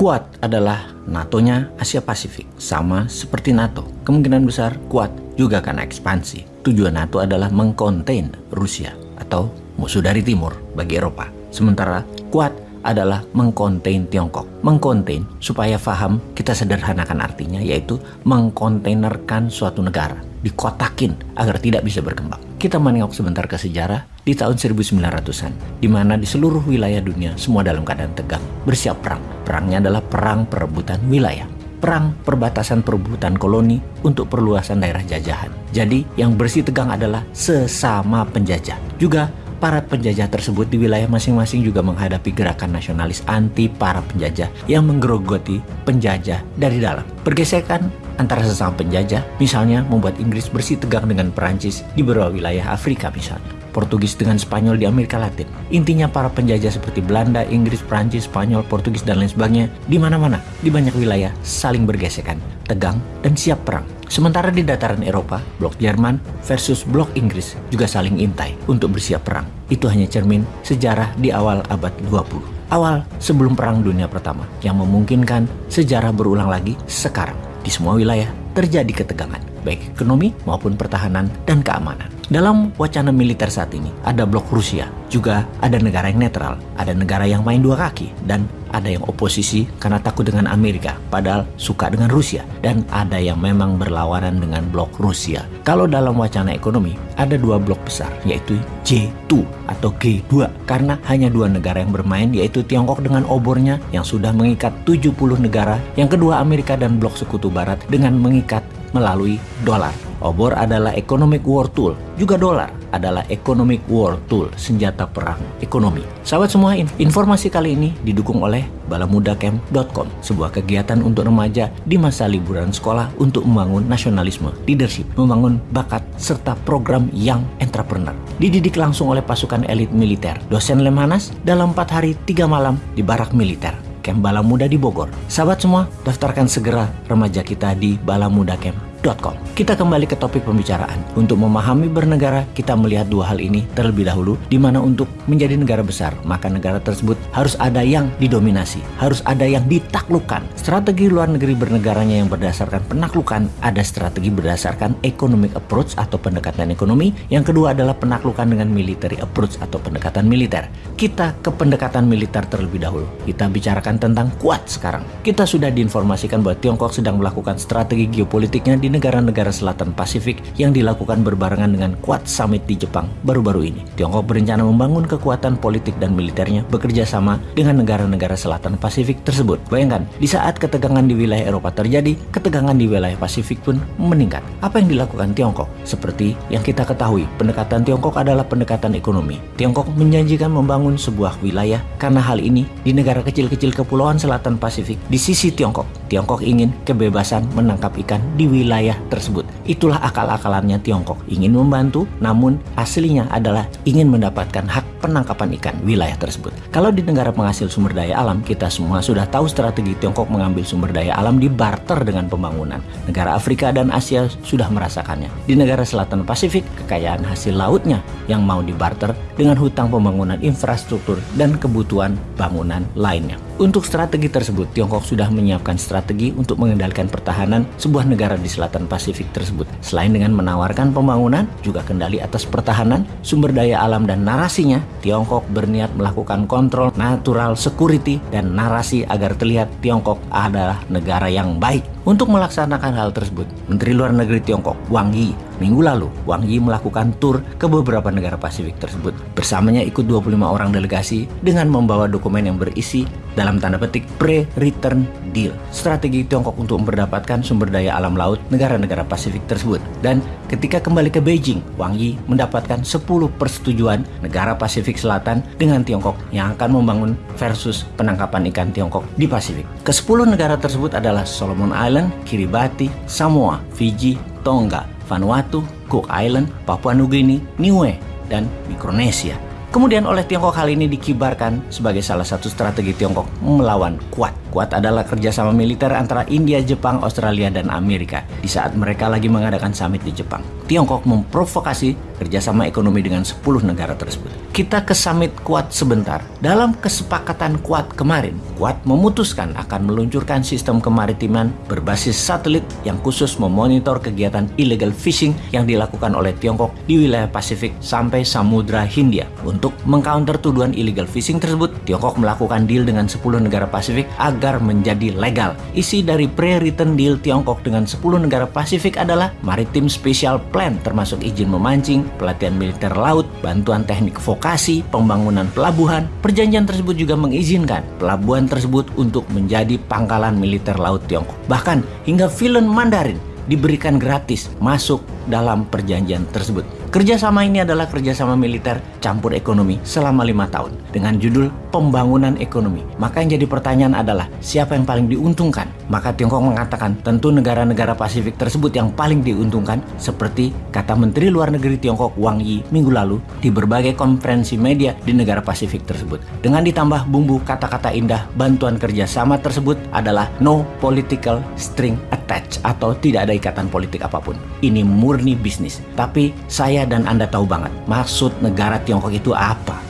Kuat adalah NATO-nya Asia Pasifik, sama seperti NATO. Kemungkinan besar kuat juga akan ekspansi. Tujuan NATO adalah mengkontain Rusia atau musuh dari timur bagi Eropa. Sementara kuat adalah mengkontain Tiongkok. Mengkontain supaya paham kita sederhanakan artinya yaitu mengkontainerkan suatu negara dikotakin agar tidak bisa berkembang. Kita menengok sebentar ke sejarah di tahun 1900-an, di mana di seluruh wilayah dunia semua dalam keadaan tegang, bersiap perang. Perangnya adalah perang perebutan wilayah. Perang perbatasan perebutan koloni untuk perluasan daerah jajahan. Jadi yang bersih tegang adalah sesama penjajah. Juga para penjajah tersebut di wilayah masing-masing juga menghadapi gerakan nasionalis anti para penjajah yang menggerogoti penjajah dari dalam. Pergesekan antara sesama penjajah, misalnya membuat Inggris bersih tegang dengan Perancis di beberapa wilayah Afrika misalnya. Portugis dengan Spanyol di Amerika Latin. Intinya para penjajah seperti Belanda, Inggris, Prancis, Spanyol, Portugis, dan lain sebagainya di mana-mana, di banyak wilayah saling bergesekan, tegang, dan siap perang. Sementara di dataran Eropa, blok Jerman versus blok Inggris juga saling intai untuk bersiap perang. Itu hanya cermin sejarah di awal abad 20. Awal sebelum Perang Dunia Pertama yang memungkinkan sejarah berulang lagi sekarang di semua wilayah terjadi ketegangan, baik ekonomi maupun pertahanan dan keamanan. Dalam wacana militer saat ini, ada blok Rusia, juga ada negara yang netral, ada negara yang main dua kaki, dan ada yang oposisi karena takut dengan Amerika, padahal suka dengan Rusia, dan ada yang memang berlawanan dengan blok Rusia. Kalau dalam wacana ekonomi, ada dua blok besar, yaitu J2 atau G2, karena hanya dua negara yang bermain, yaitu Tiongkok dengan obornya yang sudah mengikat 70 negara, yang kedua Amerika dan blok sekutu barat dengan mengikat melalui dolar. Obor adalah economic war tool, juga dolar adalah economic war tool, senjata perang ekonomi. Sahabat semua, informasi kali ini didukung oleh balamudacamp.com, sebuah kegiatan untuk remaja di masa liburan sekolah untuk membangun nasionalisme, leadership, membangun bakat, serta program yang entrepreneur. Dididik langsung oleh pasukan elit militer, dosen Lemhanas dalam 4 hari 3 malam di barak militer. Camp Bala Muda di Bogor. Sahabat semua, daftarkan segera remaja kita di Balamuda Camp kita kembali ke topik pembicaraan. Untuk memahami bernegara, kita melihat dua hal ini terlebih dahulu, di mana untuk menjadi negara besar, maka negara tersebut harus ada yang didominasi, harus ada yang ditaklukkan. Strategi luar negeri bernegaranya yang berdasarkan penaklukan, ada strategi berdasarkan economic approach atau pendekatan ekonomi, yang kedua adalah penaklukan dengan military approach atau pendekatan militer. Kita ke pendekatan militer terlebih dahulu. Kita bicarakan tentang kuat sekarang. Kita sudah diinformasikan bahwa Tiongkok sedang melakukan strategi geopolitiknya di negara-negara selatan Pasifik yang dilakukan berbarengan dengan Quad Summit di Jepang baru-baru ini. Tiongkok berencana membangun kekuatan politik dan militernya bekerja sama dengan negara-negara selatan Pasifik tersebut. Bayangkan, di saat ketegangan di wilayah Eropa terjadi, ketegangan di wilayah Pasifik pun meningkat. Apa yang dilakukan Tiongkok? Seperti yang kita ketahui, pendekatan Tiongkok adalah pendekatan ekonomi. Tiongkok menjanjikan membangun sebuah wilayah karena hal ini di negara kecil-kecil kepulauan selatan Pasifik di sisi Tiongkok. Tiongkok ingin kebebasan menangkap ikan di wilayah tersebut. Itulah akal-akalannya Tiongkok. Ingin membantu, namun aslinya adalah ingin mendapatkan hak penangkapan ikan wilayah tersebut. Kalau di negara penghasil sumber daya alam, kita semua sudah tahu strategi Tiongkok mengambil sumber daya alam di barter dengan pembangunan. Negara Afrika dan Asia sudah merasakannya. Di negara selatan Pasifik, kekayaan hasil lautnya yang mau dibarter dengan hutang pembangunan infrastruktur dan kebutuhan bangunan lainnya. Untuk strategi tersebut, Tiongkok sudah menyiapkan strategi untuk mengendalikan pertahanan sebuah negara di selatan Pasifik tersebut. Selain dengan menawarkan pembangunan, juga kendali atas pertahanan, sumber daya alam dan narasinya, Tiongkok berniat melakukan kontrol natural security dan narasi agar terlihat Tiongkok adalah negara yang baik. Untuk melaksanakan hal tersebut, Menteri Luar Negeri Tiongkok, Wang Yi, minggu lalu, Wang Yi melakukan tur ke beberapa negara Pasifik tersebut. Bersamanya ikut 25 orang delegasi dengan membawa dokumen yang berisi dalam tanda petik pre-return deal. Strategi Tiongkok untuk mendapatkan sumber daya alam laut negara-negara Pasifik tersebut. Dan ketika kembali ke Beijing, Wang Yi mendapatkan 10 persetujuan negara Pasifik Selatan dengan Tiongkok yang akan membangun versus penangkapan ikan Tiongkok di Pasifik. Ke-10 negara tersebut adalah Solomon Islands Island, Kiribati, Samoa, Fiji, Tonga, Vanuatu, Cook Island, Papua Nugini, Niue, dan Mikronesia. Kemudian oleh Tiongkok hal ini dikibarkan sebagai salah satu strategi Tiongkok melawan kuat Quad adalah kerjasama militer antara India, Jepang, Australia, dan Amerika di saat mereka lagi mengadakan summit di Jepang. Tiongkok memprovokasi kerjasama ekonomi dengan 10 negara tersebut. Kita ke summit Quad sebentar. Dalam kesepakatan Quad kemarin, Quad memutuskan akan meluncurkan sistem kemaritiman berbasis satelit yang khusus memonitor kegiatan illegal fishing yang dilakukan oleh Tiongkok di wilayah Pasifik sampai Samudra Hindia. Untuk mengcounter tuduhan illegal fishing tersebut, Tiongkok melakukan deal dengan 10 negara Pasifik agar menjadi legal. Isi dari pre-written deal Tiongkok dengan 10 negara Pasifik adalah Maritime Special Plan termasuk izin memancing, pelatihan militer laut, bantuan teknik vokasi, pembangunan pelabuhan. Perjanjian tersebut juga mengizinkan pelabuhan tersebut untuk menjadi pangkalan militer laut Tiongkok. Bahkan hingga film Mandarin diberikan gratis masuk dalam perjanjian tersebut. Kerjasama ini adalah kerjasama militer campur ekonomi selama lima tahun dengan judul pembangunan ekonomi. Maka yang jadi pertanyaan adalah siapa yang paling diuntungkan? Maka Tiongkok mengatakan tentu negara-negara Pasifik tersebut yang paling diuntungkan seperti kata Menteri Luar Negeri Tiongkok Wang Yi minggu lalu di berbagai konferensi media di negara Pasifik tersebut. Dengan ditambah bumbu kata-kata indah, bantuan kerjasama tersebut adalah no political string attached atau tidak ada ikatan politik apa pun. Ini murni bisnis. Tapi saya dan Anda tahu banget maksud negara Tiongkok itu apa.